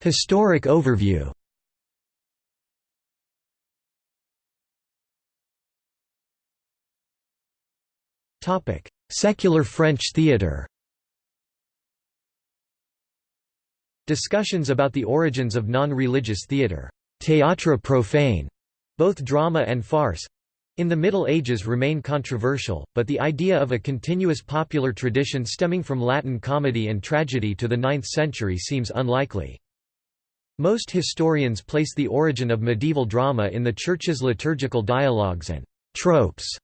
Historic overview. Secular French theatre Discussions about the origins of non-religious theatre théâtre profane, both drama and farce, in the Middle Ages remain controversial, but the idea of a continuous popular tradition stemming from Latin comedy and tragedy to the 9th century seems unlikely. Most historians place the origin of medieval drama in the Church's liturgical dialogues and tropes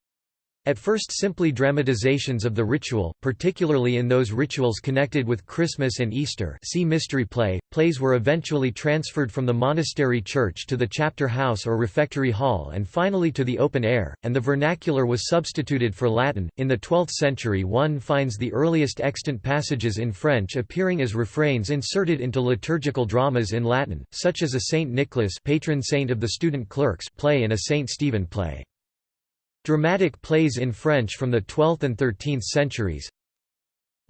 at first simply dramatizations of the ritual, particularly in those rituals connected with Christmas and Easter see mystery play, plays were eventually transferred from the monastery church to the chapter house or refectory hall and finally to the open air, and the vernacular was substituted for Latin. In the 12th century one finds the earliest extant passages in French appearing as refrains inserted into liturgical dramas in Latin, such as a Saint Nicholas patron saint of the student clerks play and a Saint Stephen play. Dramatic plays in French from the 12th and 13th centuries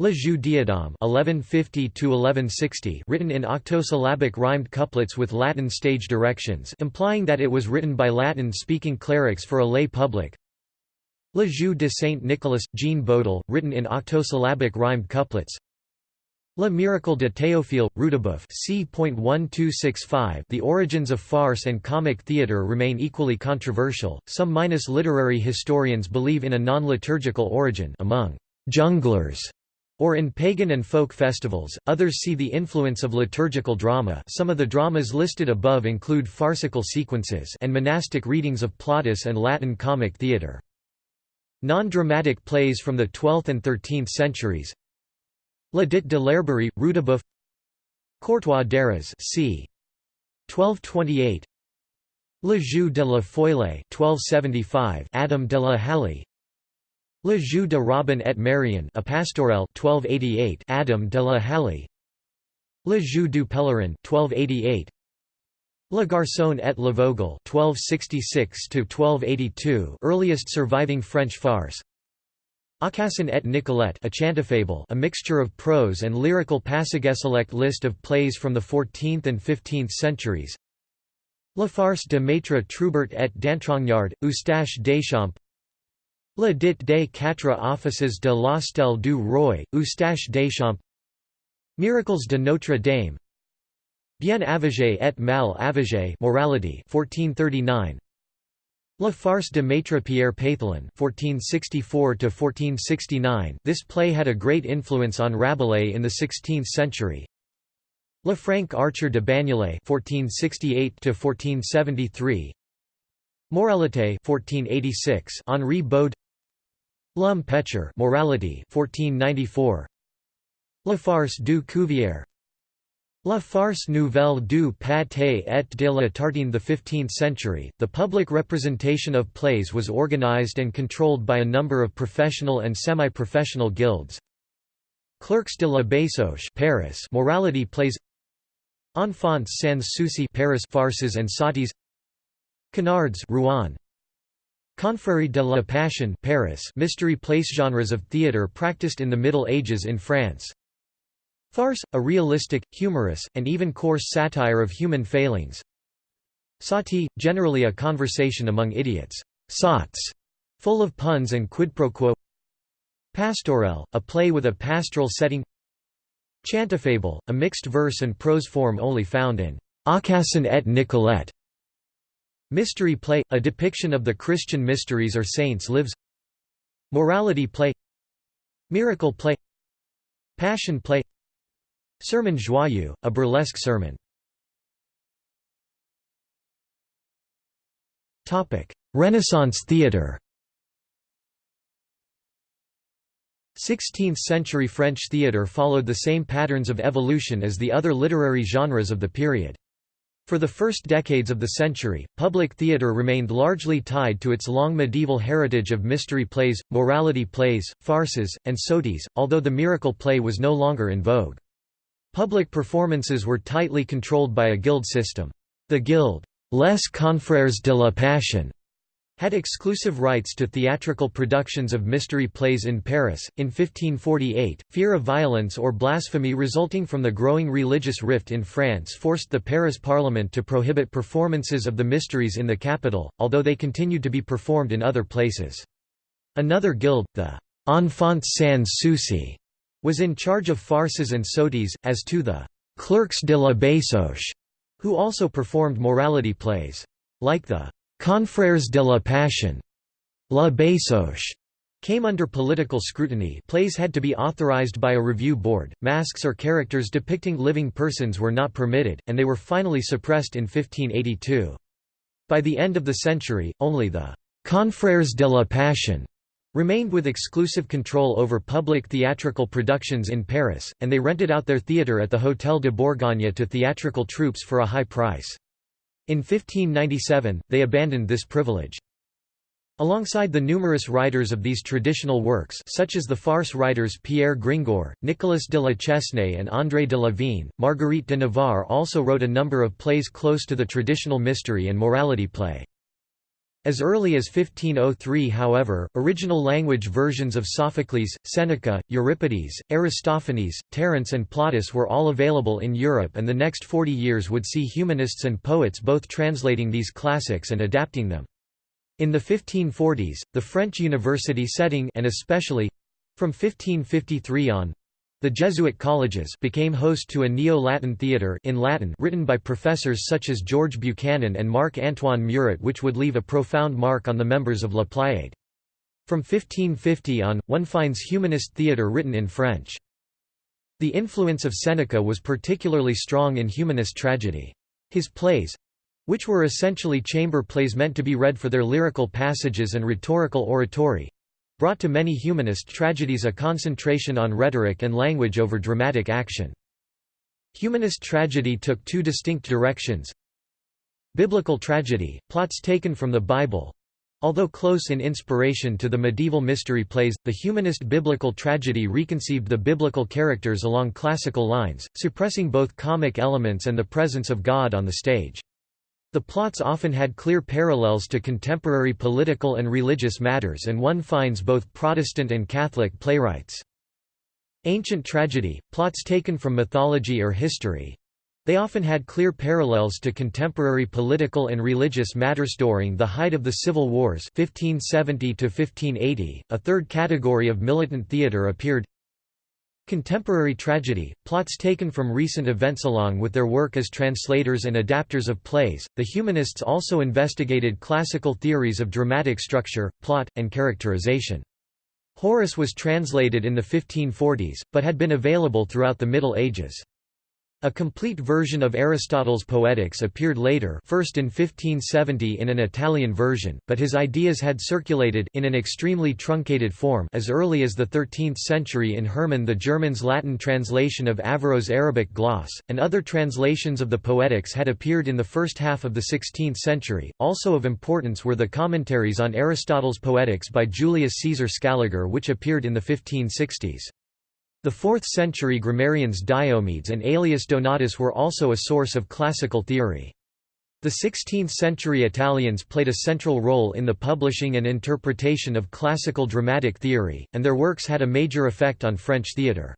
Le Jeu d'Adam (1150–1160), written in octosyllabic rhymed couplets with Latin stage directions, implying that it was written by Latin-speaking clerics for a lay public. Le Jeu de Saint Nicolas, Jean Bodel, written in octosyllabic rhymed couplets. Le Miracle de Théophile, Rutebeuf c.1265 The origins of farce and comic theatre remain equally controversial, some minus literary historians believe in a non-liturgical origin among «jongleurs» or in pagan and folk festivals, others see the influence of liturgical drama. Some of the dramas listed above include farcical sequences and monastic readings of Plautus and Latin comic theatre. Non-dramatic plays from the 12th and 13th centuries La Dite de l'Herberie, Rutebeuf Courtois d'Arras c. 1228 Le Jeu de la Feuillée 1275 Adam de la Halle. Le Jeu de Robin et Marion a Pastorelle 1288 Adam de la Halle. Le Jeu du Pèlerin 1288 Le Garçon et le Vogel 1266 1282 earliest surviving French farce Aucassin et Nicolette a chantafable a mixture of prose and lyrical select list of plays from the 14th and 15th centuries. La farce de Maître Troubert et d'Entrognard, Eustache Deschamps. La dite des quatre offices de l'Hostel du Roi, Eustache Deschamps. Miracles de Notre Dame. Bien avisé et mal avisé Morality 1439 La farce de Maître Pierre Pathelin (1464–1469). This play had a great influence on Rabelais in the 16th century. Le Franc Archer de Bagnolet (1468–1473). Moralité (1486). Henri Baude. L'Homme Pécheur Morality (1494). La farce du Cuvier La farce nouvelle du pâté et de la tartine. The 15th century, the public representation of plays was organized and controlled by a number of professional and semi-professional guilds. Clercs de la Basoche Paris morality plays. Enfants sans souci Paris farces and sotties. Conards Rouen. Confrérie de la Passion Paris mystery place genres of theatre practiced in the Middle Ages in France Farce, a realistic, humorous, and even coarse satire of human failings. Sottie, generally a conversation among idiots, sots, full of puns and quid pro quo. Pastorelle, a play with a pastoral setting. Chantafable, a mixed verse and prose form only found in Aucassin et Nicolette. Mystery play, a depiction of the Christian mysteries or saints' lives. Morality play. Miracle play. Passion play Sermon joyeux, a burlesque sermon. Renaissance theatre 16th-century French theatre followed the same patterns of evolution as the other literary genres of the period. For the first decades of the century, public theatre remained largely tied to its long medieval heritage of mystery plays, morality plays, farces, and sotties, although the miracle play was no longer in vogue. Public performances were tightly controlled by a guild system. The guild, Les Confrères de la Passion, had exclusive rights to theatrical productions of mystery plays in Paris. In 1548, fear of violence or blasphemy resulting from the growing religious rift in France forced the Paris Parliament to prohibit performances of the mysteries in the capital, although they continued to be performed in other places. Another guild, the Enfants sans souci, was in charge of farces and soties, as to the «clerks de la Basoche, who also performed morality plays. Like the Confrères de la Passion, La Basoche came under political scrutiny plays had to be authorized by a review board, masks or characters depicting living persons were not permitted, and they were finally suppressed in 1582. By the end of the century, only the «Confrères de la Passion» remained with exclusive control over public theatrical productions in Paris, and they rented out their theatre at the Hôtel de Bourgogne to theatrical troupes for a high price. In 1597, they abandoned this privilege. Alongside the numerous writers of these traditional works such as the farce writers Pierre Gringoire, Nicolas de la Chesnée and André de la Vigne, Marguerite de Navarre also wrote a number of plays close to the traditional mystery and morality play. As early as 1503 however, original language versions of Sophocles, Seneca, Euripides, Aristophanes, Terence and Plautus were all available in Europe and the next 40 years would see humanists and poets both translating these classics and adapting them. In the 1540s, the French university setting and especially—from 1553 on, the Jesuit colleges became host to a Neo-Latin theatre in Latin written by professors such as George Buchanan and Marc-Antoine Muret which would leave a profound mark on the members of La Pléiade. From 1550 on, one finds humanist theatre written in French. The influence of Seneca was particularly strong in humanist tragedy. His plays—which were essentially chamber plays meant to be read for their lyrical passages and rhetorical oratory, brought to many humanist tragedies a concentration on rhetoric and language over dramatic action. Humanist tragedy took two distinct directions. Biblical tragedy, plots taken from the Bible. Although close in inspiration to the medieval mystery plays, the humanist biblical tragedy reconceived the biblical characters along classical lines, suppressing both comic elements and the presence of God on the stage. The plots often had clear parallels to contemporary political and religious matters and one finds both Protestant and Catholic playwrights. Ancient tragedy, plots taken from mythology or history, they often had clear parallels to contemporary political and religious matters during the height of the civil wars 1570 to 1580. A third category of militant theatre appeared Contemporary tragedy, plots taken from recent events along with their work as translators and adapters of plays. The humanists also investigated classical theories of dramatic structure, plot, and characterization. Horace was translated in the 1540s, but had been available throughout the Middle Ages. A complete version of Aristotle's Poetics appeared later first in 1570 in an Italian version, but his ideas had circulated in an extremely truncated form as early as the 13th century in Hermann the German's Latin translation of Averroë's Arabic gloss, and other translations of the Poetics had appeared in the first half of the 16th century. Also of importance were the commentaries on Aristotle's Poetics by Julius Caesar Scaliger which appeared in the 1560s. The 4th-century grammarians Diomedes and Aelius Donatus were also a source of classical theory. The 16th-century Italians played a central role in the publishing and interpretation of classical dramatic theory, and their works had a major effect on French theatre.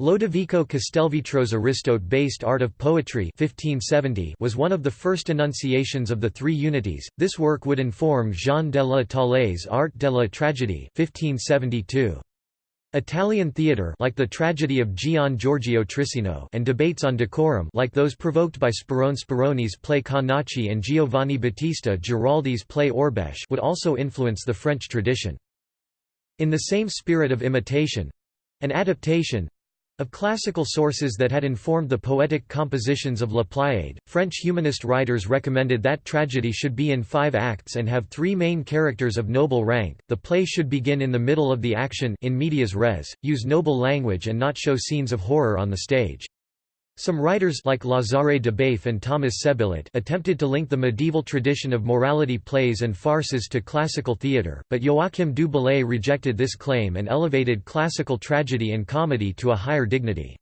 Lodovico Castelvetro's Aristote-based Art of Poetry 1570 was one of the first enunciations of the three unities. This work would inform Jean de la Taille's Art de la Tragédie 1572. Italian theatre like the tragedy of Gian Giorgio Trissino and debates on decorum like those provoked by Sperone Speroni's play Canace and Giovanni Battista Giraldi's play Orbecche would also influence the French tradition. In the same spirit of imitation—an adaptation, of classical sources that had informed the poetic compositions of La Pléiade, French humanist writers recommended that tragedy should be in five acts and have three main characters of noble rank. The play should begin in the middle of the action in medias res, use noble language and not show scenes of horror on the stage. Some writers like Lazare de Baif and Thomas Sébillet attempted to link the medieval tradition of morality plays and farces to classical theatre, but Joachim du Bellay rejected this claim and elevated classical tragedy and comedy to a higher dignity.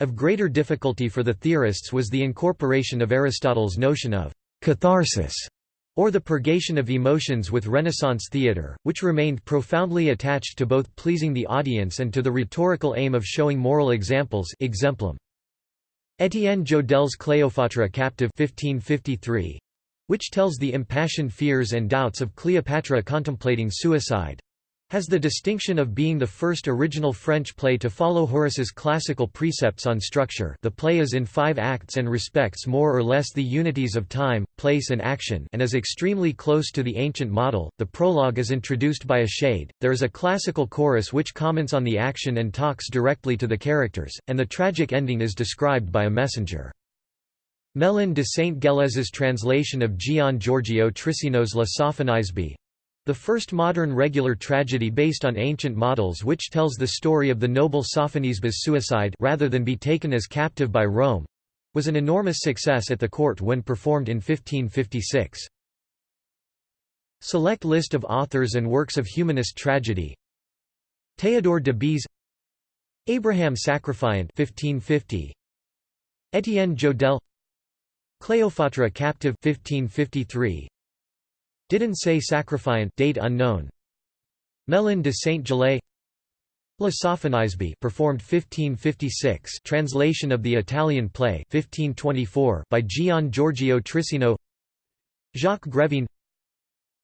Of greater difficulty for the theorists was the incorporation of Aristotle's notion of catharsis, or the purgation of emotions with Renaissance theatre, which remained profoundly attached to both pleasing the audience and to the rhetorical aim of showing moral examples exemplum. Étienne Jodelle's Cleopatra captive 1553, which tells the impassioned fears and doubts of Cleopatra contemplating suicide, has the distinction of being the first original French play to follow Horace's classical precepts on structure the play is in five acts and respects more or less the unities of time, place and action and is extremely close to the ancient model. The prologue is introduced by a shade, there is a classical chorus which comments on the action and talks directly to the characters, and the tragic ending is described by a messenger. Mellin de Saint-Gelais's translation of Gian Giorgio Trissino's La Sophonisbe the first modern regular tragedy based on ancient models which tells the story of the noble Sophonisba's suicide rather than be taken as captive by Rome, was an enormous success at the court when performed in 1556. Select list of authors and works of humanist tragedy. Théodore de Bèze Abraham Sacrifiant 1550 Étienne Jodelle Cléopâtre captive 1553 Didonne Sacrifiant date unknown. Mellin de Saint-Gelais La Sophonisbe performed 1556 translation of the Italian play 1524 by Gian Giorgio Trissino. Jacques Grevin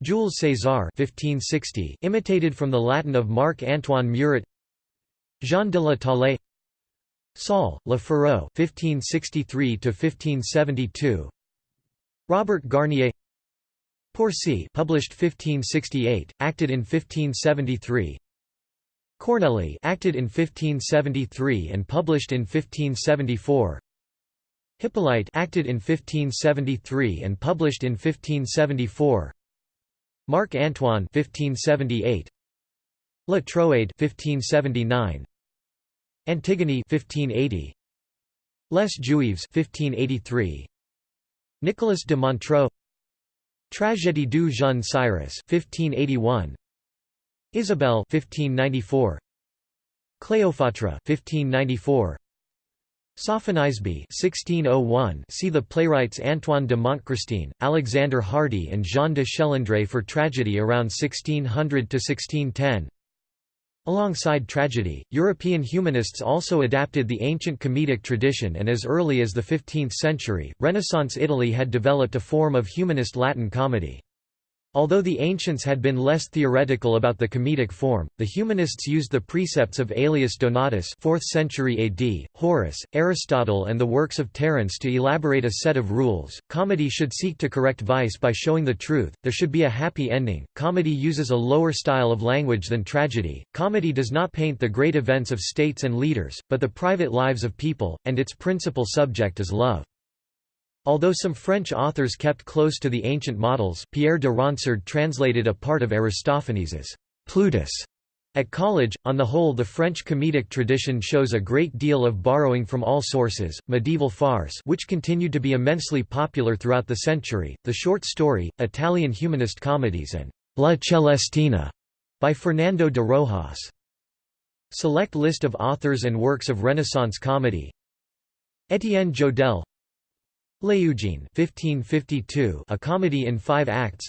Jules César 1560 imitated from the Latin of Marc-Antoine Muret. Jean de la Taille Saul, Le Férou 1563 1572 Robert Garnier Porcie published 1568, acted in 1573. Corneille acted in 1573 and published in 1574. Hippolyte acted in 1573 and published in 1574. Marc Antoine 1578. La Troade 1579. Antigone 1580. Les Juives 1583. Nicolas de Montreux Tragédie du jeune Cyrus 1581 Isabelle 1594 Cléopâtre 1594 Sophonisbe 1601 see the playwrights Antoine de Montchrestien, Alexander Hardy and Jean de Schelandre for tragedy around 1600 to 1610 Alongside tragedy, European humanists also adapted the ancient comedic tradition and as early as the 15th century, Renaissance Italy had developed a form of humanist Latin comedy. Although the ancients had been less theoretical about the comedic form, the humanists used the precepts of Aelius Donatus 4th century AD, Horace, Aristotle and the works of Terence to elaborate a set of rules. Comedy should seek to correct vice by showing the truth, there should be a happy ending. Comedy uses a lower style of language than tragedy. Comedy does not paint the great events of states and leaders, but the private lives of people, and its principal subject is love. Although some French authors kept close to the ancient models, Pierre de Ronsard translated a part of Aristophanes's Plutus at college, on the whole the French comedic tradition shows a great deal of borrowing from all sources, medieval farce which continued to be immensely popular throughout the century, the short story, Italian humanist comedies and La Celestina by Fernando de Rojas. Select list of authors and works of Renaissance comedy Étienne Jodelle L'Eugène 1552, a comedy in five acts.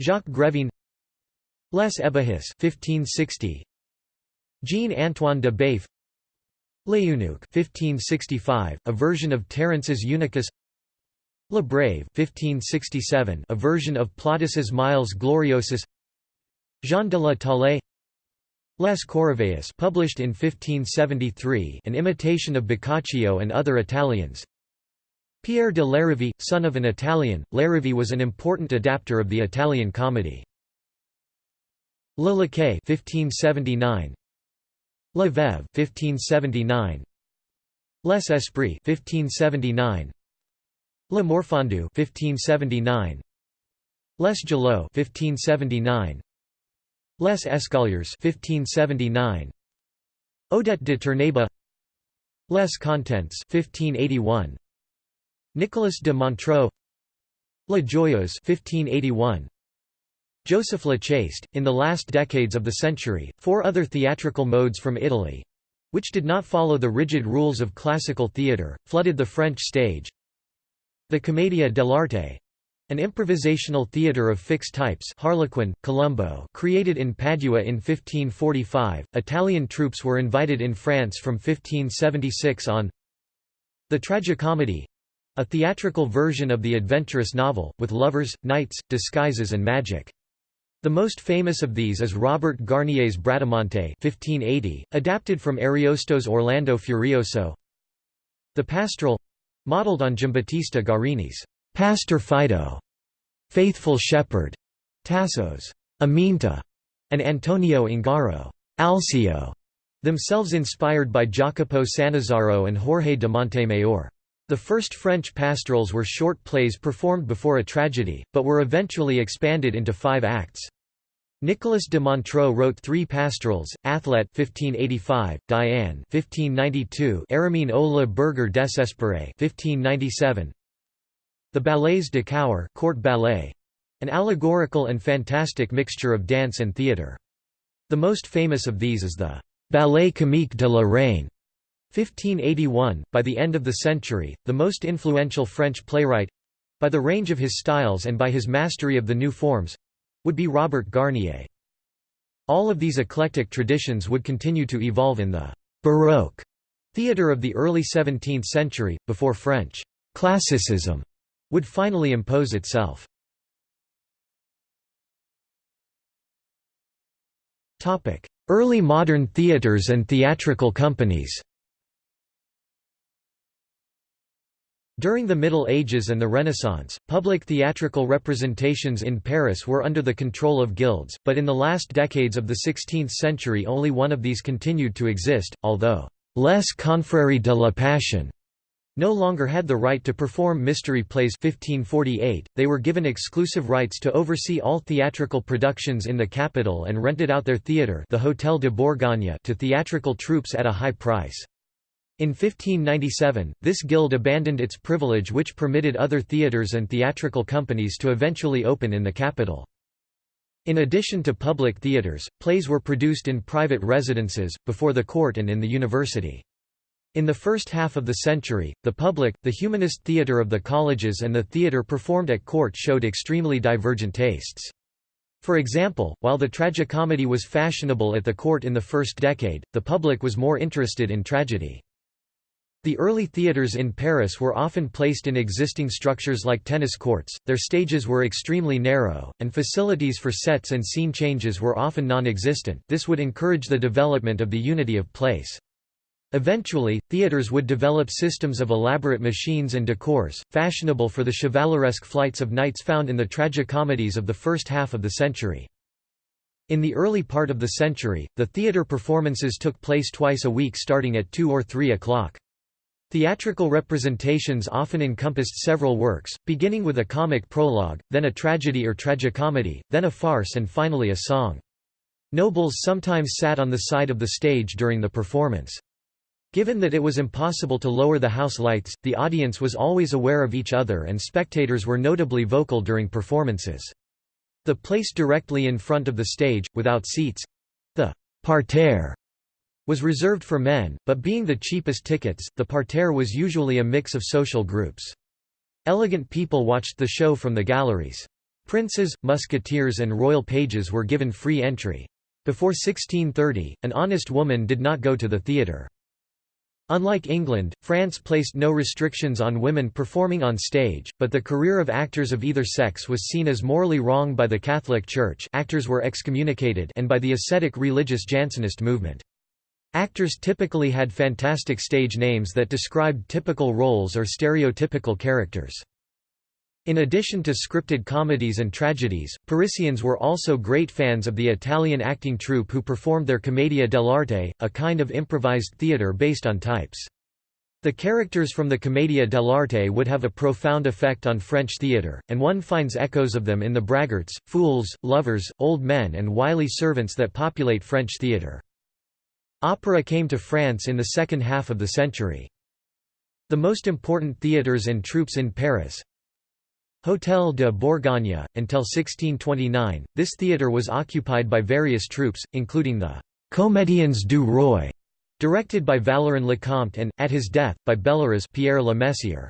Jacques Grevin Les Ebahis 1560. Jean-Antoine de Baif L'Eunuque 1565, a version of Terence's Eunuchus. Le Brave 1567, a version of Plautus's Miles Gloriosus. Jean de la Taille Les Corrivaux published in 1573 an imitation of Boccaccio and other Italians Pierre de Larivey, son of an Italian, Larivey was an important adapter of the Italian comedy. Le Laquais 1579 La Veuve 1579 Les Esprits 1579 Le Morfondu 1579 Les Gelots 1579 Les Escoliers 1579 Odet de Turnèbe Les Contents 1581 Nicolas de Montreux La Joyeuse 1581 Joseph Le Chaste, in the last decades of the century, four other theatrical modes from Italy—which did not follow the rigid rules of classical theatre, flooded the French stage. The Commedia dell'arte An improvisational theatre of fixed types Harlequin, Colombo created in Padua in 1545, Italian troupes were invited in France from 1576 on The Tragicomedy a theatrical version of the adventurous novel, with lovers, knights, disguises and magic. The most famous of these is Robert Garnier's Bradamante 1580, adapted from Ariosto's Orlando Furioso. The Pastoral modeled on Giambattista Guarini's Pastor Fido, Faithful Shepherd, Tasso's Aminta, and Antonio Ungaro, Alceo, themselves inspired by Jacopo Sannazaro and Jorge de Montemayor. The first French pastorals were short plays performed before a tragedy, but were eventually expanded into five acts. Nicolas de Montreux wrote three pastorals: Athlet (1585), Diane (1592), Aramine au la Burger Desespéré (1597), the Ballets de Cour court ballet, an allegorical and fantastic mixture of dance and theatre. The most famous of these is the Ballet comique de la Reine, 1581. By the end of the century, the most influential French playwright by the range of his styles and by his mastery of the new forms would be Robert Garnier. All of these eclectic traditions would continue to evolve in the Baroque theatre of the early 17th century, before French classicism would finally impose itself. Early modern theatres and theatrical companies During the Middle Ages and the Renaissance, public theatrical representations in Paris were under the control of guilds, but in the last decades of the 16th century only one of these continued to exist, although «les confréries de la Passion» no longer had the right to perform mystery plays 1548, they were given exclusive rights to oversee all theatrical productions in the capital and rented out their theatre the Hôtel de Bourgogne to theatrical troupes at a high price. In 1597, this guild abandoned its privilege which permitted other theatres and theatrical companies to eventually open in the capital. In addition to public theatres, plays were produced in private residences, before the court and in the university. In the first half of the century, the public, the humanist theatre of the colleges and the theatre performed at court showed extremely divergent tastes. For example, while the tragicomedy was fashionable at the court in the first decade, the public was more interested in tragedy. The early theatres in Paris were often placed in existing structures like tennis courts, their stages were extremely narrow, and facilities for sets and scene changes were often non-existent this would encourage the development of the unity of place. Eventually, theatres would develop systems of elaborate machines and decors, fashionable for the chevaleresque flights of knights found in the tragicomedies of the first half of the century. In the early part of the century, the theatre performances took place twice a week starting at 2 or 3 o'clock. Theatrical representations often encompassed several works, beginning with a comic prologue, then a tragedy or tragicomedy, then a farce and finally a song. Nobles sometimes sat on the side of the stage during the performance. Given that it was impossible to lower the house lights, the audience was always aware of each other and spectators were notably vocal during performances. The place directly in front of the stage, without seats—the parterre was reserved for men, but being the cheapest tickets, the parterre was usually a mix of social groups. Elegant people watched the show from the galleries. Princes, musketeers and royal pages were given free entry. Before 1630, an honest woman did not go to the theatre. Unlike England, France placed no restrictions on women performing on stage, but the career of actors of either sex was seen as morally wrong by the Catholic Church actors were excommunicated and by the ascetic religious Jansenist movement. Actors typically had fantastic stage names that described typical roles or stereotypical characters. In addition to scripted comedies and tragedies, Parisians were also great fans of the Italian acting troupe who performed their commedia dell'arte, a kind of improvised theatre based on types. The characters from the commedia dell'arte would have a profound effect on French theatre, and one finds echoes of them in the braggarts, fools, lovers, old men and wily servants that populate French theatre. Opera came to France in the second half of the century. The most important theatres and troupes in Paris, Hôtel de Bourgogne. Until 1629, this theatre was occupied by various troupes, including the Comédiens du Roi, directed by Valleran Le Conte and, at his death, by Bellerose Pierre Le Messier.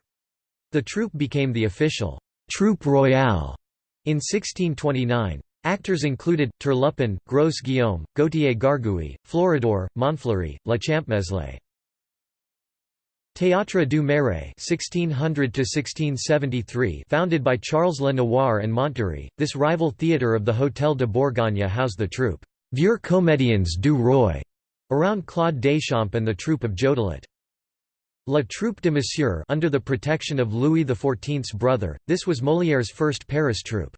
The troupe became the official Troupe Royale in 1629. Actors included, Turlupin, Gros Guillaume, Gautier Gargouille, Floridor, Montfleury, La Champmeslé. Théâtre du Marais (1600–1673), founded by Charles Le Noir and Montdory, this rival theatre of the Hôtel de Bourgogne housed the troupe Vieux Comédiens du Roi, around Claude Deschamps and the troupe of Jodelet. La Troupe de Monsieur under the protection of Louis XIV's brother, this was Molière's first Paris troupe.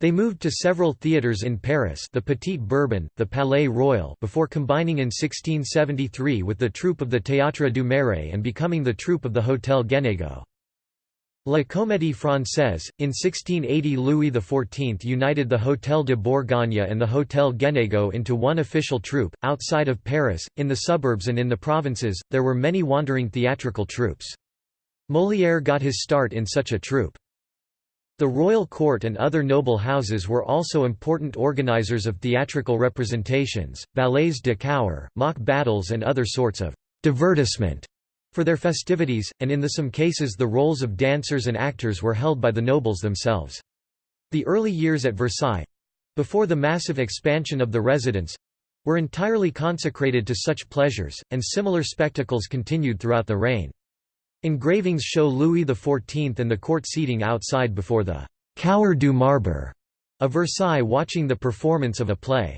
They moved to several theatres in Paris the Petit Bourbon, the Palais Royal before combining in 1673 with the troupe of the Théâtre du Marais and becoming the troupe of the Hôtel Guénégaud. La Comédie Française, in 1680 Louis XIV united the Hôtel de Bourgogne and the Hôtel Guénégaud into one official troupe. Outside of Paris, in the suburbs and in the provinces, there were many wandering theatrical troupes. Molière got his start in such a troupe. The royal court and other noble houses were also important organizers of theatrical representations, ballets de cour, mock battles and other sorts of divertissement for their festivities, and in the some cases the roles of dancers and actors were held by the nobles themselves. The early years at Versailles—before the massive expansion of the residence—were entirely consecrated to such pleasures, and similar spectacles continued throughout the reign. Engravings show Louis XIV and the court seating outside before the «Cour du Marbre» of Versailles watching the performance of a play.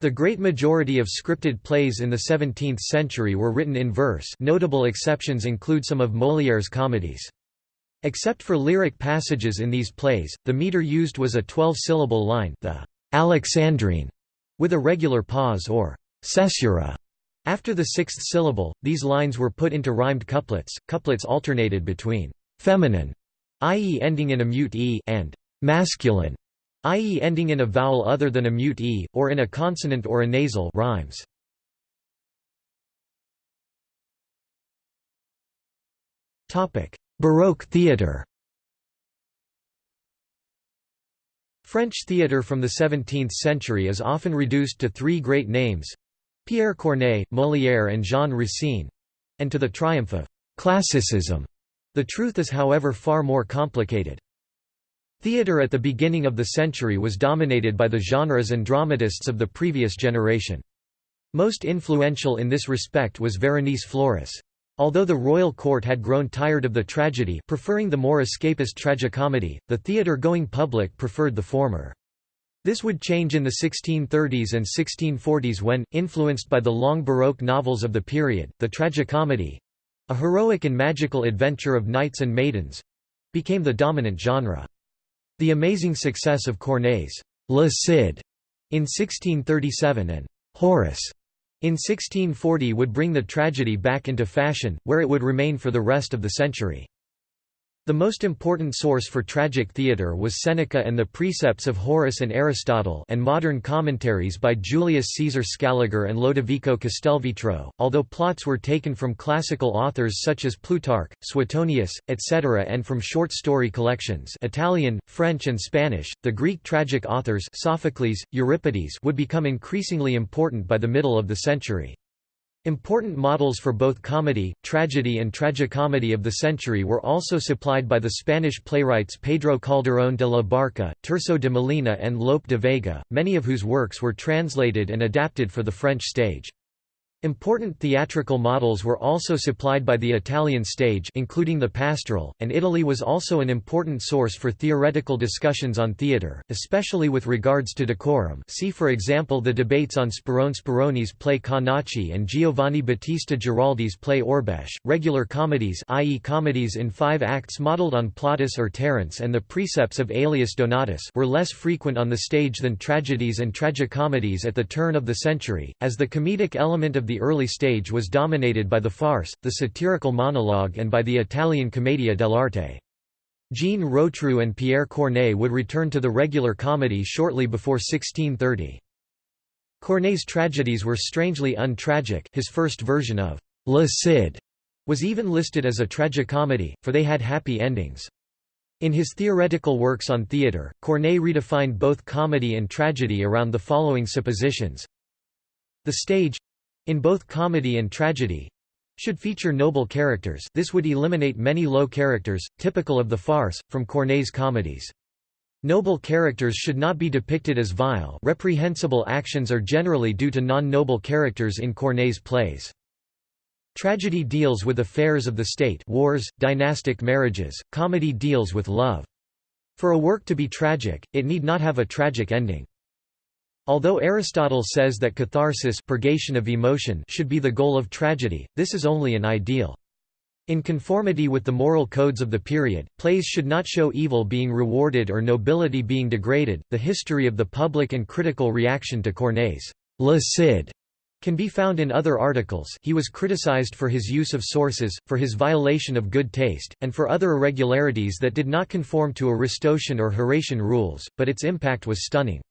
The great majority of scripted plays in the 17th century were written in verse notable exceptions include some of Molière's comedies. Except for lyric passages in these plays, the meter used was a 12-syllable line the Alexandrine, with a regular pause or caesura after the sixth syllable, these lines were put into rhymed couplets. Couplets alternated between feminine, i.e., ending in a mute e, and masculine, i.e., ending in a vowel other than a mute e, or in a consonant or a nasal rhymes. Baroque theatre French theatre from the 17th century is often reduced to three great names Pierre Corneille, Molière and Jean Racine—and to the triumph of «classicism». The truth is however far more complicated. Theatre at the beginning of the century was dominated by the genres and dramatists of the previous generation. Most influential in this respect was Véronèse Florès. Although the royal court had grown tired of the tragedy preferring the more escapist tragicomedy, the theatre-going public preferred the former. This would change in the 1630s and 1640s when, influenced by the long Baroque novels of the period, the tragicomedy—a heroic and magical adventure of knights and maidens—became the dominant genre. The amazing success of Corneille's Le Cid in 1637 and Horace in 1640 would bring the tragedy back into fashion, where it would remain for the rest of the century. The most important source for tragic theatre was Seneca and the Precepts of Horace and Aristotle and modern commentaries by Julius Caesar Scaliger and Lodovico Castelvetro, although plots were taken from classical authors such as Plutarch, Suetonius, etc. and from short story collections Italian, French and Spanish, the Greek tragic authors Sophocles, Euripides would become increasingly important by the middle of the century. Important models for both comedy, tragedy and tragicomedy of the century were also supplied by the Spanish playwrights Pedro Calderón de la Barca, Tirso de Molina and Lope de Vega, many of whose works were translated and adapted for the French stage. Important theatrical models were also supplied by the Italian stage including the pastoral, and Italy was also an important source for theoretical discussions on theatre, especially with regards to decorum see for example the debates on Sperone Speroni's play Canace and Giovanni Battista Giraldi's play Orbecche. Regular comedies i.e. comedies in five acts modelled on Plautus or Terence and the precepts of Aelius Donatus were less frequent on the stage than tragedies and tragicomedies at the turn of the century, as the comedic element of the early stage was dominated by the farce, the satirical monologue and by the Italian commedia dell'arte. Jean Rotrou and Pierre Corneille would return to the regular comedy shortly before 1630. Corneille's tragedies were strangely untragic his first version of Le Cid was even listed as a tragicomedy, for they had happy endings. In his theoretical works on theatre, Corneille redefined both comedy and tragedy around the following suppositions. The stage in both comedy and tragedy should feature noble characters this would eliminate many low characters, typical of the farce, from Corneille's comedies. Noble characters should not be depicted as vile reprehensible actions are generally due to non-noble characters in Corneille's plays. Tragedy deals with affairs of the state wars, dynastic marriages, comedy deals with love. For a work to be tragic, it need not have a tragic ending. Although Aristotle says that catharsis purgation of emotion should be the goal of tragedy, this is only an ideal. In conformity with the moral codes of the period, plays should not show evil being rewarded or nobility being degraded. The history of the public and critical reaction to Corneille's Le Cid can be found in other articles he was criticized for his use of sources, for his violation of good taste, and for other irregularities that did not conform to Aristotelian or Horatian rules, but its impact was stunning.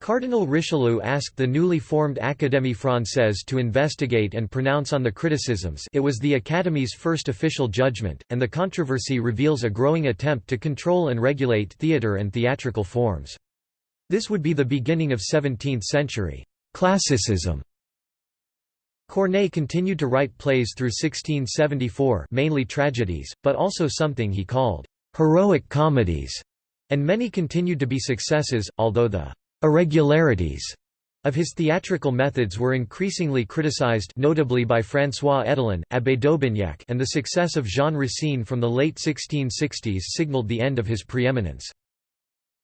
Cardinal Richelieu asked the newly formed Académie Française to investigate and pronounce on the criticisms it was the Academy's first official judgment, and the controversy reveals a growing attempt to control and regulate theatre and theatrical forms. This would be the beginning of 17th-century classicism. Corneille continued to write plays through 1674 mainly tragedies, but also something he called «heroic comedies», and many continued to be successes, although the Irregularities of his theatrical methods were increasingly criticized notably by François Hédelin, Abbé d'Aubignac and the success of Jean Racine from the late 1660s signaled the end of his preeminence.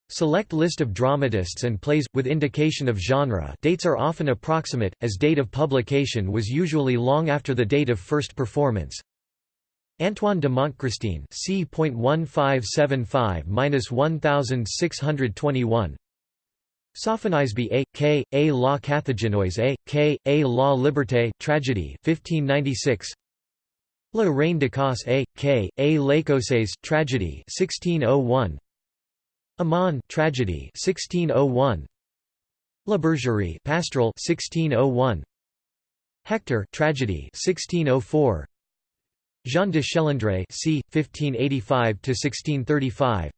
Select list of dramatists and plays, with indication of genre dates are often approximate, as date of publication was usually long after the date of first performance. Antoine de Montchrestien c. 1575–1621 Sophonisbe A. K. A la Carthaginoise A. K. A la Liberté tragedy 1596 La Reine de Casse A. K. A l'Écossaise tragedy 1601 Aman tragedy 1601 La Bergerie pastoral 1601 Hector tragedy 1604 Jean de Schelandre c. 1585 1635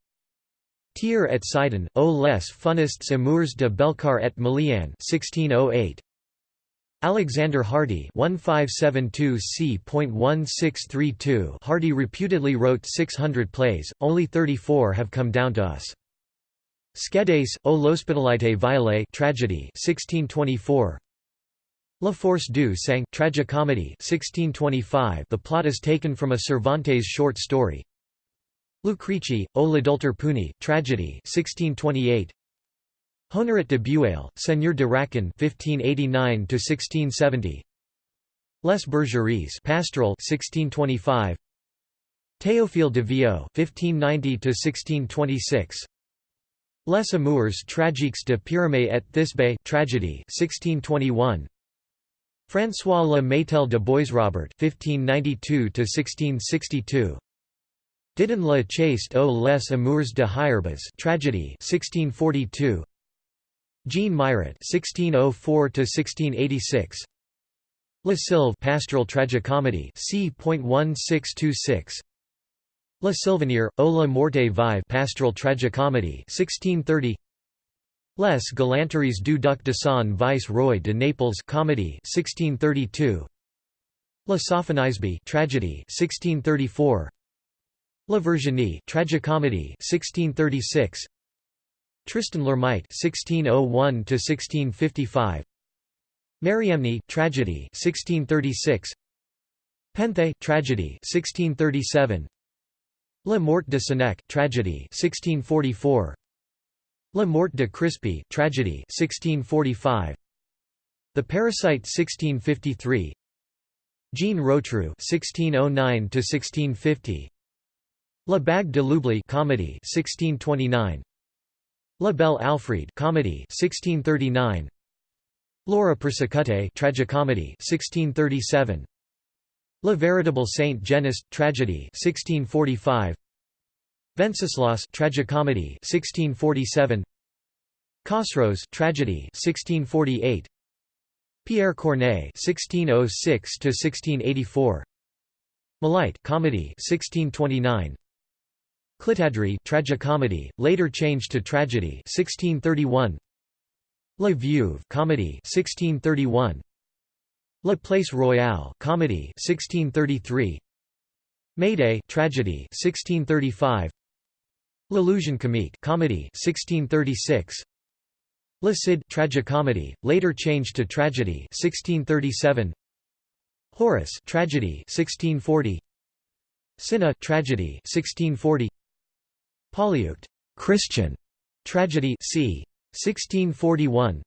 Tyr et Sidon, aux les funistes amours de Belcar et Melian 1608. Alexander Hardy 1572 c.1632 Hardy reputedly wrote 600 plays, only 34 have come down to us. Scédase, o l'hospitalité violée tragedy 1624. La Force du Sang tragicomedy 1625 The plot is taken from a Cervantes short story, Lucrece, O l'adulter puni, tragedy 1628. Honorat de Bueil, Seigneur de Racan 1589 1670. Les Bergeries, Pastoral 1625. Théophile de Viau 1590 1626. Les Amours tragiques de Pyramé et Thisbe tragedy 1621. François Le Métel de Boisrobert 1592 1662. Didon la chaste aux les amours de Hiarbas tragedy 1642 Jean Mairet 1604 to 1686 La Sylve pastoral tragicomedy c.1626 La Sylvanière, O la morte vive pastoral tragicomedy 1630 Les galanteries du duc de San vice-roy de Naples comedy 1632 La Sophonisbe tragedy 1634 La Virginie tragicomedy 1636 Tristan l'Hermite 1601 to 1655 Mariamne tragedy 1636 Panthée tragedy 1637 La Mort de Sénèque tragedy 1644 La Mort de Crispe tragedy 1645 The Parasite 1653 Jean Rotrou 1609 to 1650 La Bague de l'Oubli comedy 1629 La Belle Alphrède comedy 1639 Laure Persécutée tragicomedy 1637 La Véritable Saint Genest tragedy 1645 Venceslas tragicomedy 1647 Khosroes tragedy 1648 Pierre Corneille 1606 to 1684 Mélite comedy 1629 Clitandre tragicomedy, later changed to tragedy 1631. La Veuve comedy 1631. La Place Royale comedy 1633 Médée tragedy 1635 L'Illusion comique comedy 1636 Le Cid tragicomedy later changed to tragedy 1637 Horace tragedy 1640 Cinna tragedy 1640 Polyeucte Christian. Tragedy c. 1641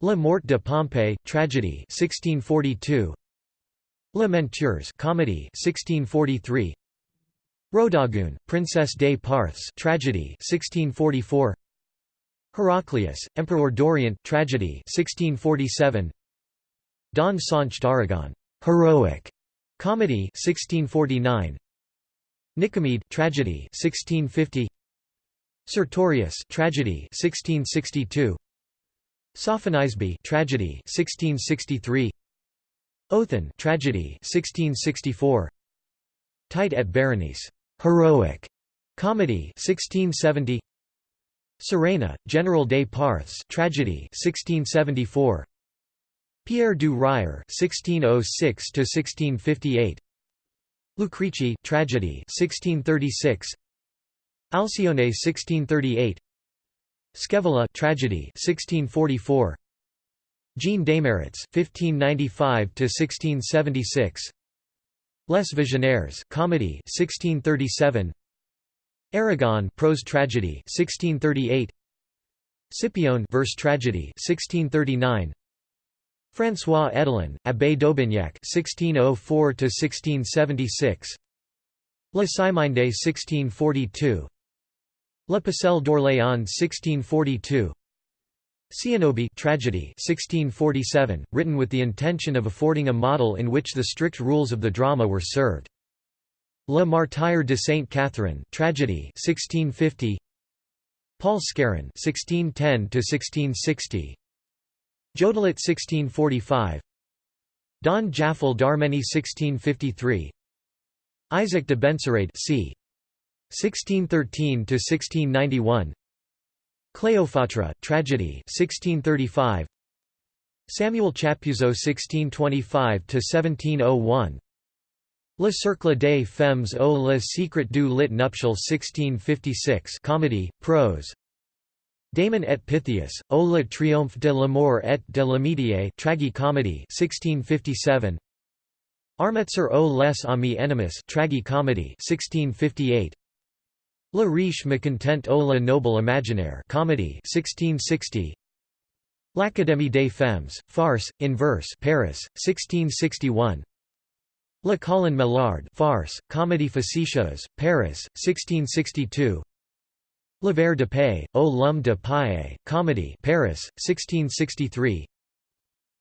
La Mort de Pompée tragedy 1642 Les Menteurs comedy 1643 Rodogune Princesse des Parthes tragedy 1644 Heraclius Emperor Dorian tragedy 1647 Don Sanche d'Aragon heroic comedy 1649 Nicomede tragedy 1650 Sertorius tragedy 1662 Sophonisbe tragedy 1663 Othon tragedy 1664 Tite et Berenice. Heroic. Comedy 1670 Suréna General des Parthes tragedy 1674 Pierre Du Ryer 1606 to 1658 Lucrece tragedy 1636 Alcione 1638 Scaevola tragedy 1644 Jean Desmarets 1595 to 1676 Les Visionnaires comedy 1637 Aragon prose tragedy 1638 Scipione verse tragedy 1639 François Hédelin, Abbé d'Aubignac (1604–1676), La Cyminde 1642, La Pucelle d'Orléans 1642, Zénobie tragedy 1647, written with the intention of affording a model in which the strict rules of the drama were served. Le Martyr de Sainte Catherine tragedy 1650, Paul Scarron 1610 to 1660, Jodelet 1645 Don Japhet d'Arménie 1653 Isaac de Benserade c. 1613–1691 Cleopatra tragedy 1635 Samuel Chappuzeau 1625–1701 Le Cercle des Femmes au Le Secret du Lit Nuptial 1656 comedy, prose Damon et Pythias, O le triomphe de l'amour et de l'amitié tragi-comedy 1657 Armetzer o les amis ennemis tragi-comedy 1658 Le riche mécontent o le noble imaginaire comedy 1660 L'Académie des femmes, farce, in verse Paris, 1661 Le Colin Millard farce, comédie facétieuse, Paris, 1662 Le de Paix, O l'homme de paille, Comedy Paris, 1663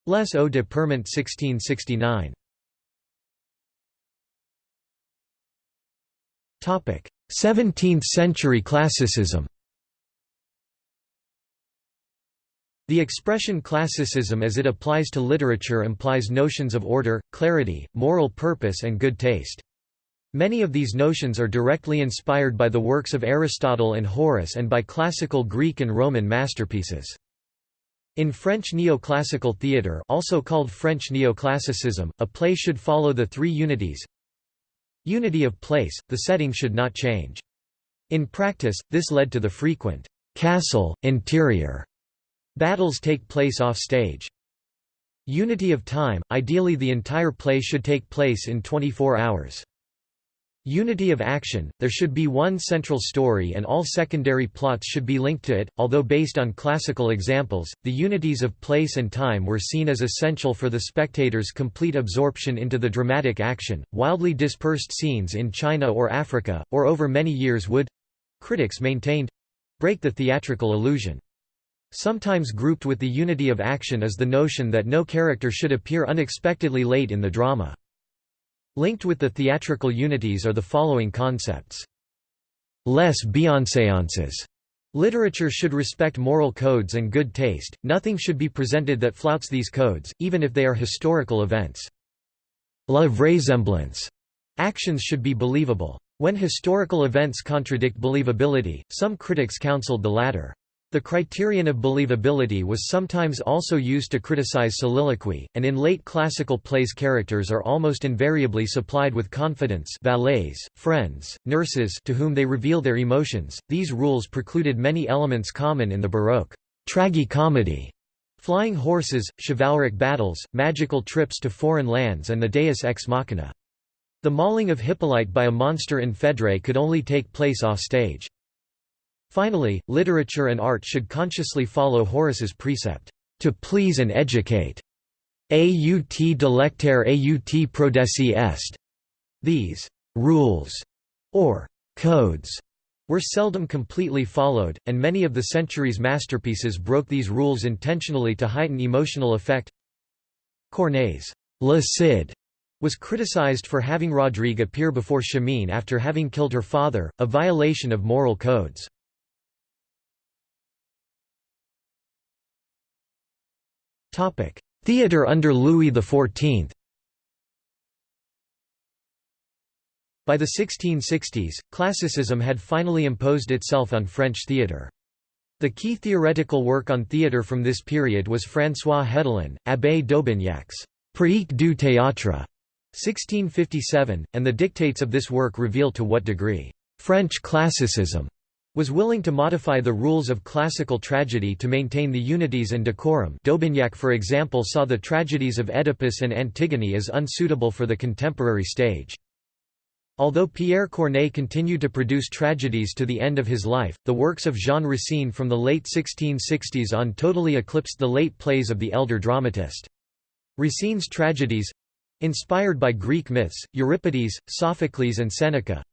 Les Eaux de Pirmont 1669 17th-century classicism. The expression classicism as it applies to literature implies notions of order, clarity, moral purpose and good taste. Many of these notions are directly inspired by the works of Aristotle and Horace and by classical Greek and Roman masterpieces. In French neoclassical theatre also called French neoclassicism, a play should follow the three unities. Unity of place, the setting should not change. In practice, this led to the frequent castle, interior battles take place off stage. Unity of time, ideally the entire play should take place in 24 hours. Unity of action, there should be one central story and all secondary plots should be linked to it, although based on classical examples, the unities of place and time were seen as essential for the spectator's complete absorption into the dramatic action. Wildly dispersed scenes in China or Africa, or over many years would—critics maintained—break the theatrical illusion. Sometimes grouped with the unity of action is the notion that no character should appear unexpectedly late in the drama. Linked with the theatrical unities are the following concepts. Les bienséances. Literature should respect moral codes and good taste, nothing should be presented that flouts these codes, even if they are historical events. La vraisemblance. Actions should be believable. When historical events contradict believability, some critics counseled the latter. The criterion of believability was sometimes also used to criticize soliloquy, and in late classical plays characters are almost invariably supplied with confidants valets, friends, nurses to whom they reveal their emotions. These rules precluded many elements common in the Baroque tragi-comedy, flying horses, chivalric battles, magical trips to foreign lands and the deus ex machina. The mauling of Hippolyte by a monster in Phèdre could only take place off-stage. Finally, literature and art should consciously follow Horace's precept, "...to please and educate." Aut delectare aut prodesse est. These «rules» or «codes» were seldom completely followed, and many of the century's masterpieces broke these rules intentionally to heighten emotional effect. Corneille's Le Cid was criticized for having Rodrigue appear before Chimène after having killed her father, a violation of moral codes. Theatre under Louis XIV By the 1660s, classicism had finally imposed itself on French theatre. The key theoretical work on theatre from this period was François Hédelin, Abbé d'Aubignac's Pratique du théâtre, 1657, and the dictates of this work reveal to what degree French classicism was willing to modify the rules of classical tragedy to maintain the unities and decorum D'Aubignac for example saw the tragedies of Oedipus and Antigone as unsuitable for the contemporary stage. Although Pierre Corneille continued to produce tragedies to the end of his life, the works of Jean Racine from the late 1660s on totally eclipsed the late plays of the elder dramatist. Racine's tragedies—inspired by Greek myths, Euripides, Sophocles and Seneca,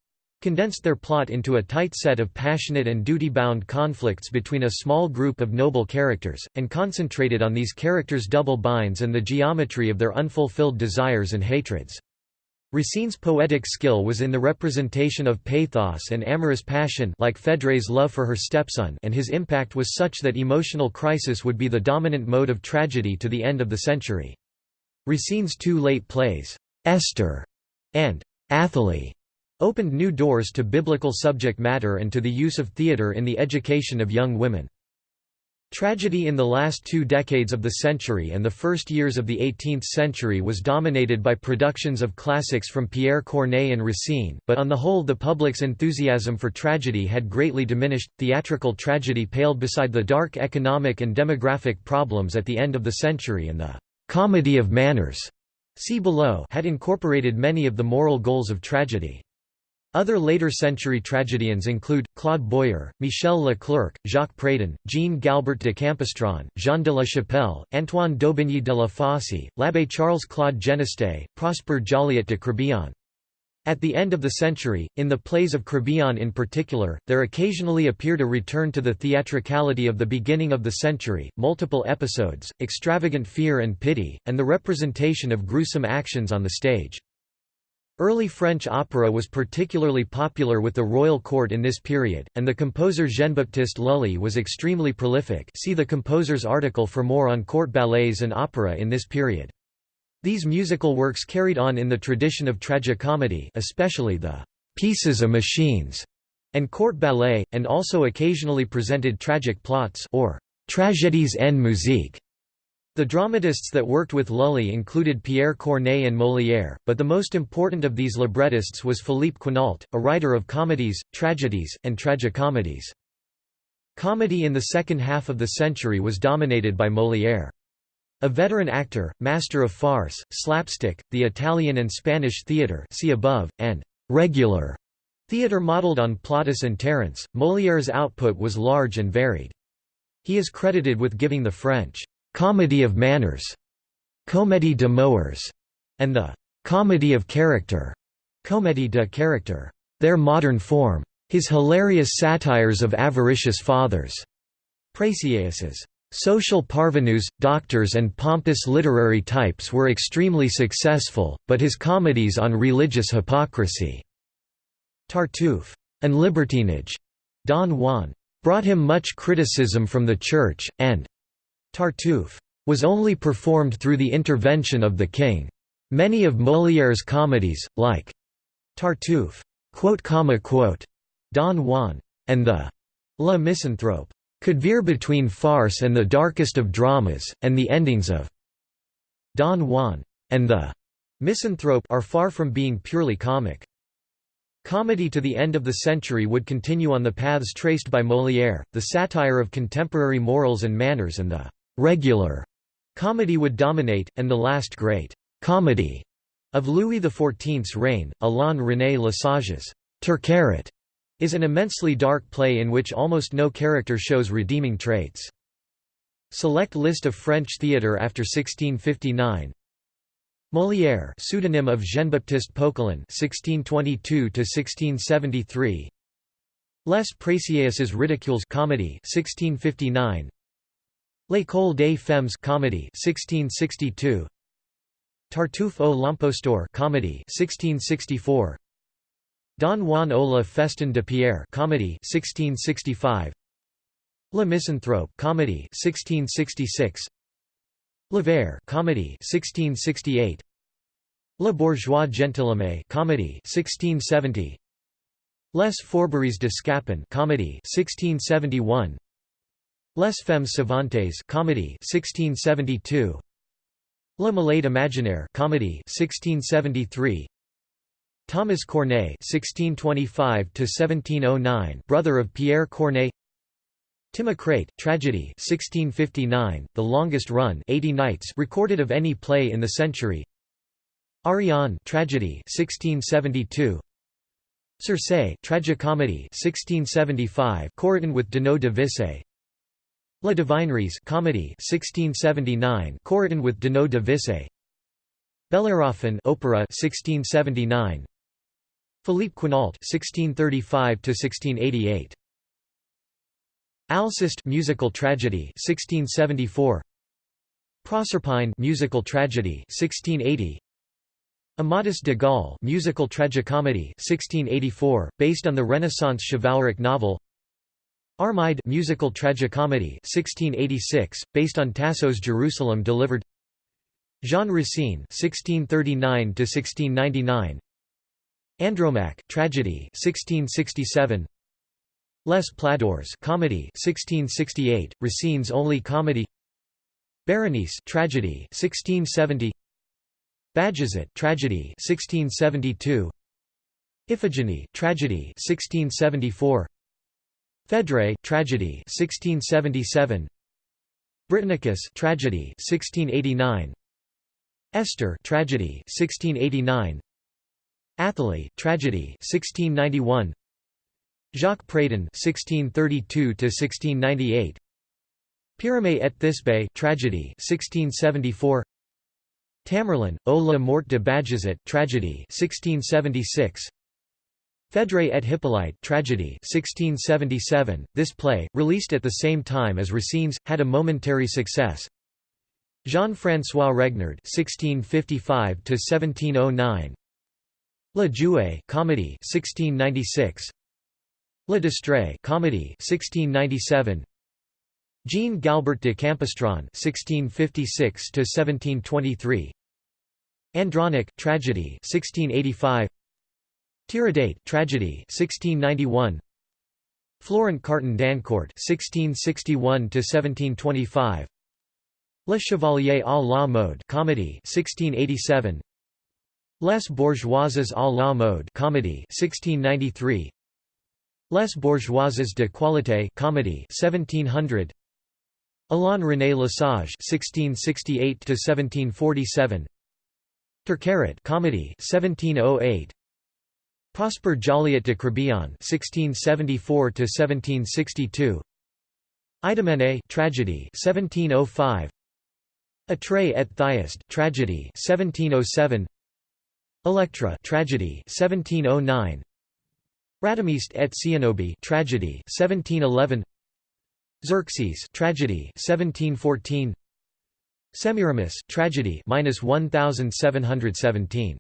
condensed their plot into a tight set of passionate and duty-bound conflicts between a small group of noble characters, and concentrated on these characters' double binds and the geometry of their unfulfilled desires and hatreds. Racine's poetic skill was in the representation of pathos and amorous passion like Phèdre's love for her stepson and his impact was such that emotional crisis would be the dominant mode of tragedy to the end of the century. Racine's two late plays, Esther and Athalie, opened new doors to biblical subject matter and to the use of theatre in the education of young women. Tragedy in the last two decades of the century and the first years of the 18th century was dominated by productions of classics from Pierre Corneille and Racine, but on the whole the public's enthusiasm for tragedy had greatly diminished. Theatrical tragedy paled beside the dark economic and demographic problems at the end of the century and the comedy of manners see below had incorporated many of the moral goals of tragedy. Other later-century tragedians include, Claude Boyer, Michel Leclerc, Jacques Pradon, Jean-Galbert de Campistron, Jean de la Chapelle, Antoine d'Aubigny de la Fosse, l'Abbé Charles-Claude Geneste, Prosper Joliot de Crébillon. At the end of the century, in the plays of Crébillon in particular, there occasionally appeared a return to the theatricality of the beginning of the century, multiple episodes, extravagant fear and pity, and the representation of gruesome actions on the stage. Early French opera was particularly popular with the royal court in this period, and the composer Jean-Baptiste Lully was extremely prolific see the composer's article for more on court ballets and opera in this period. These musical works carried on in the tradition of tragicomedy especially the «pieces of machines» and court ballet, and also occasionally presented tragic plots or «tragédies en musique» The dramatists that worked with Lully included Pierre Corneille and Molière, but the most important of these librettists was Philippe Quinault, a writer of comedies, tragedies, and tragicomedies. Comedy in the second half of the century was dominated by Molière. A veteran actor, master of farce, slapstick, the Italian and Spanish theatre see above, and «regular» theatre modelled on Plautus and Terence, Molière's output was large and varied. He is credited with giving the French comedy of manners, comédie de moeurs, and the comedy of character, comédie de character, their modern form. His hilarious satires of avaricious fathers, Précieuses. Social parvenus, doctors and pompous literary types were extremely successful, but his comedies on religious hypocrisy, Tartuffe, and libertinage, Don Juan, brought him much criticism from the Church, and Tartuffe was only performed through the intervention of the king. Many of Molière's comedies, like Tartuffe, Don Juan, and the La Misanthrope, could veer between farce and the darkest of dramas, and the endings of Don Juan and the Misanthrope are far from being purely comic. Comedy to the end of the century would continue on the paths traced by Molière, the satire of contemporary morals and manners and the «regular» comedy would dominate, and the last great «comedy» of Louis XIV's reign, Alain René Lesage's Turcaret, is an immensely dark play in which almost no character shows redeeming traits. Select list of French theatre after 1659 Molière, pseudonym of Jean-Baptiste Poquelin (1622–1673). Les Précieuses Ridicules comedy 1659. L'École des Femmes comedy 1662. Tartuffe au l'Imposteur comedy 1664. Don Juan au la Festin de Pierre comedy 1665. Le Misanthrope comedy 1666. L'Avare comedy 1668 Le Bourgeois Gentilhomme comedy 1670 Les Fourberies de Scapin comedy 1671 Les Femmes Savantes comedy 1672 Le Malade Imaginaire comedy 1673 Thomas Corneille 1625 to 1709 brother of Pierre Corneille. Timocrate, tragedy 1659, the longest run 80 nights recorded of any play in the century. Ariane, tragedy 1672. Circe, tragicomedy 1675, co-written with Donneau de Visé. La Devineresse, comedy 1679, co-written with Donneau de Visé. Bellerophon, opera 1679. Philippe Quinault 1635 to 1688. Alceste musical tragedy 1674 Proserpine musical tragedy 1680 Amadis de Gaul musical tragicomedy 1684 based on the Renaissance chivalric novel Armide musical tragicomedy 1686 based on Tasso's Jerusalem delivered. Jean Racine 1639 to 1699 Andromaque tragedy 1667 Les Plaideurs comedy 1668, Racine's only comedy. Berenice tragedy 1670 Bajazet tragedy 1672 Iphigenie tragedy 1674 Phèdre tragedy 1677 Britannicus tragedy 1689 Esther tragedy 1689 Athalie tragedy 1691 Jacques Pradon (1632–1698), Pyramide et Thisbe tragedy 1674. Tamerlan, O la mort de Bajazet tragedy 1676. Phèdre et Hippolyte tragedy 1677. This play, released at the same time as Racine's, had a momentary success. Jean-François Regnard (1655–1709). La Jouée comedy 1696. Le Distrait comedy 1697 Jean Galbert de Campistron 1656 to 1723 Andronic tragedy 1685 Tiridate tragedy 1691 Florent Carton Dancourt 1661 to 1725 Le Chevalier à la mode comedy 1687 Les Bourgeoises à la mode comedy 1693 Les Bourgeoises de Qualité comedy 1700 Alain René Lesage 1668 to 1747 Turcaret comedy 1708 Prosper Joliot de Crébillon 1674 to 1762 Idomene tragedy 1705 Atrée et Thyest tragedy 1707 Electra tragedy 1709 Radamiste et Céanobe tragedy 1711 Xerxes tragedy 1714 Semiramis tragedy minus 1717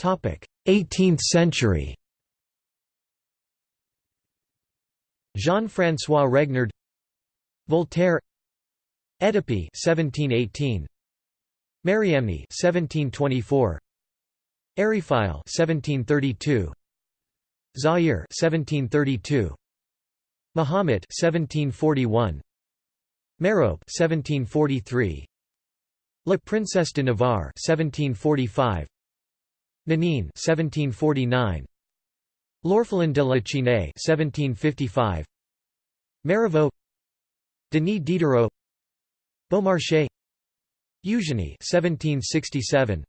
18th century. Jean-François Regnard. Voltaire. Oedipe 1718 Mariamne 1724 Eriphyle 1732 Zaire 1732 Mahomet 1741 Merope 1743 La Princesse de Navarre 1745 Nanine 1749 L'Orphelin de la Chine 1755 Marivaux. Denis Diderot. Beaumarchais. Eugenie 1767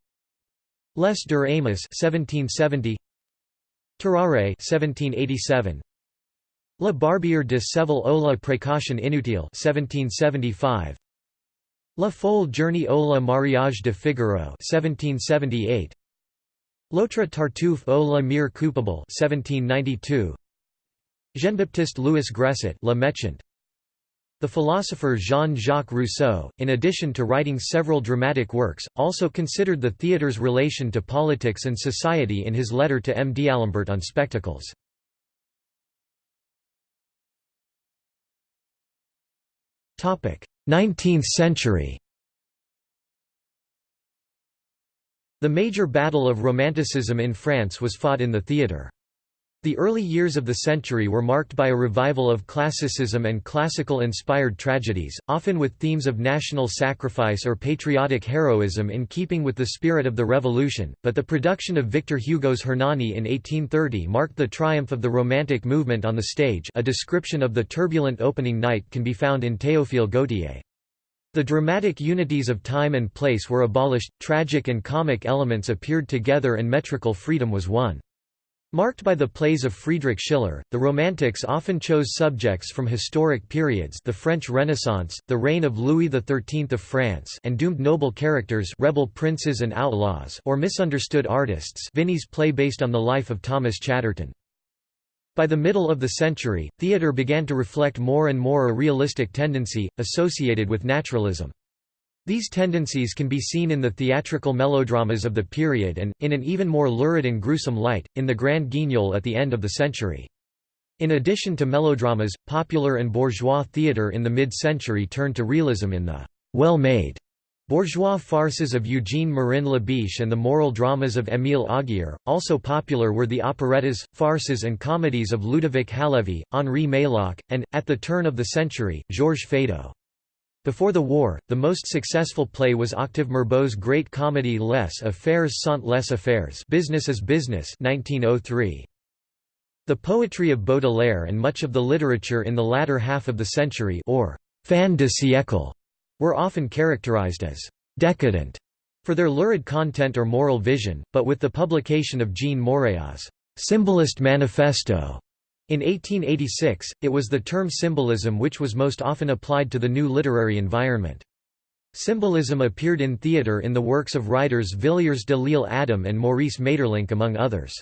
Les Deux Amis 1770 Tarare 1787 La Barbière de Séville ou la précaution inutile 1775 La folle journée au la mariage de Figaro 1778 L'autre Tartuffe au la mire coupable 1792 Jean-Baptiste Louis Gresset Le Méchant the philosopher Jean-Jacques Rousseau, in addition to writing several dramatic works, also considered the theatre's relation to politics and society in his letter to M. d'Alembert on spectacles. 19th century The major battle of Romanticism in France was fought in the theatre. The early years of the century were marked by a revival of classicism and classical-inspired tragedies, often with themes of national sacrifice or patriotic heroism in keeping with the spirit of the Revolution, but the production of Victor Hugo's Hernani in 1830 marked the triumph of the Romantic movement on the stage a description of the turbulent opening night can be found in Théophile Gautier. The dramatic unities of time and place were abolished, tragic and comic elements appeared together and metrical freedom was won. Marked by the plays of Friedrich Schiller, the Romantics often chose subjects from historic periods the French Renaissance, the reign of Louis XIII of France and doomed noble characters rebel princes and outlaws or misunderstood artists Vigny's play based on the life of Thomas Chatterton. By the middle of the century, theatre began to reflect more and more a realistic tendency, associated with naturalism. These tendencies can be seen in the theatrical melodramas of the period and, in an even more lurid and gruesome light, in the Grand Guignol at the end of the century. In addition to melodramas, popular and bourgeois theatre in the mid-century turned to realism in the well-made bourgeois farces of Eugene Marin Labiche and the moral dramas of Émile Augier. Also popular were the operettas, farces and comedies of Ludovic Halévy, Henri Meilhac, and, at the turn of the century, Georges Feydeau. Before the war, the most successful play was Octave Mirbeau's great comedy Les Affaires sont les affaires Business is Business 1903. The poetry of Baudelaire and much of the literature in the latter half of the century or fin de siècle were often characterized as «decadent» for their lurid content or moral vision, but with the publication of Jean Moréas's «Symbolist Manifesto» In 1886, it was the term symbolism which was most often applied to the new literary environment. Symbolism appeared in theatre in the works of writers Villiers de L'Isle Adam and Maurice Maeterlinck among others.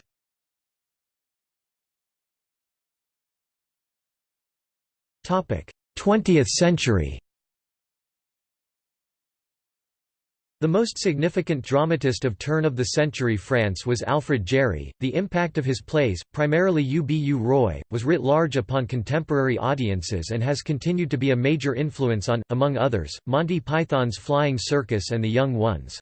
Twentieth century The most significant dramatist of turn-of-the-century France was Alfred Jarry. The impact of his plays, primarily U. B. U. Roi, was writ large upon contemporary audiences and has continued to be a major influence on, among others, Monty Python's Flying Circus and The Young Ones.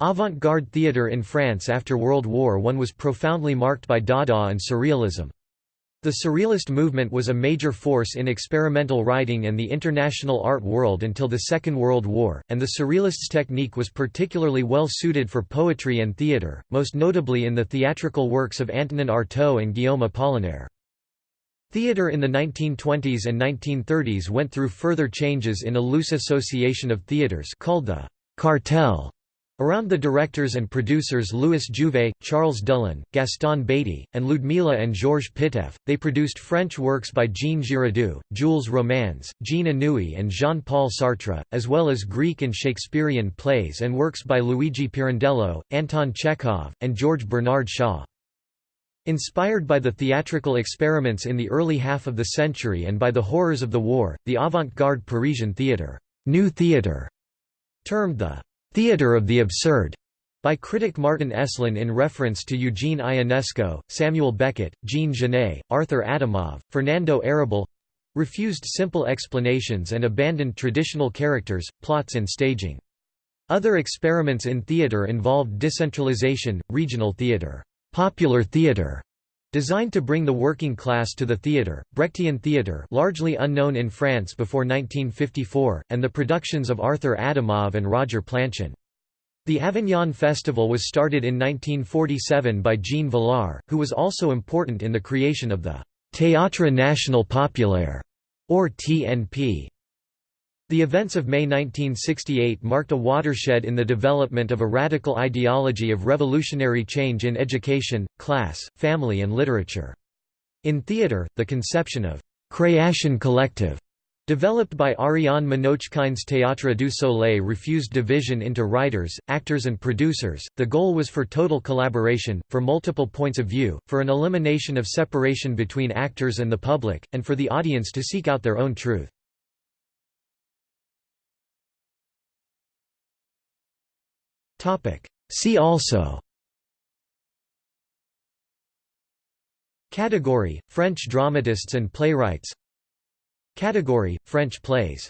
Avant-garde theatre in France after World War I was profoundly marked by Dada and Surrealism. The Surrealist movement was a major force in experimental writing and the international art world until the Second World War, and the Surrealists' technique was particularly well suited for poetry and theatre, most notably in the theatrical works of Antonin Artaud and Guillaume Apollinaire. Theatre in the 1920s and 1930s went through further changes in a loose association of theatres called the «cartel» Around the directors and producers Louis Jouvet, Charles Dullin, Gaston Baty, and Ludmilla and Georges Pitoëff, they produced French works by Jean Giraudoux, Jules Romains, Jean Anouilh and Jean-Paul Sartre, as well as Greek and Shakespearean plays and works by Luigi Pirandello, Anton Chekhov, and George Bernard Shaw. Inspired by the theatrical experiments in the early half of the century and by the horrors of the war, the avant-garde Parisian theatre, new theatre, termed the Theatre of the Absurd by critic Martin Esslin in reference to Eugene Ionesco, Samuel Beckett, Jean Genet, Arthur Adamov, Fernando Arrabal refused simple explanations and abandoned traditional characters, plots and staging. Other experiments in theatre involved decentralization, regional theatre, popular theatre, Designed to bring the working class to the theatre, Brechtian theatre largely unknown in France before 1954, and the productions of Arthur Adamov and Roger Planchon. The Avignon Festival was started in 1947 by Jean Vilar, who was also important in the creation of the Théâtre National Populaire, or TNP. The events of May 1968 marked a watershed in the development of a radical ideology of revolutionary change in education, class, family and literature. In theatre, the conception of «création collective» developed by Ariane Mnouchkine's Théâtre du Soleil refused division into writers, actors and producers, the goal was for total collaboration, for multiple points of view, for an elimination of separation between actors and the public, and for the audience to seek out their own truth. See also. Category – French dramatists and playwrights. Category – French plays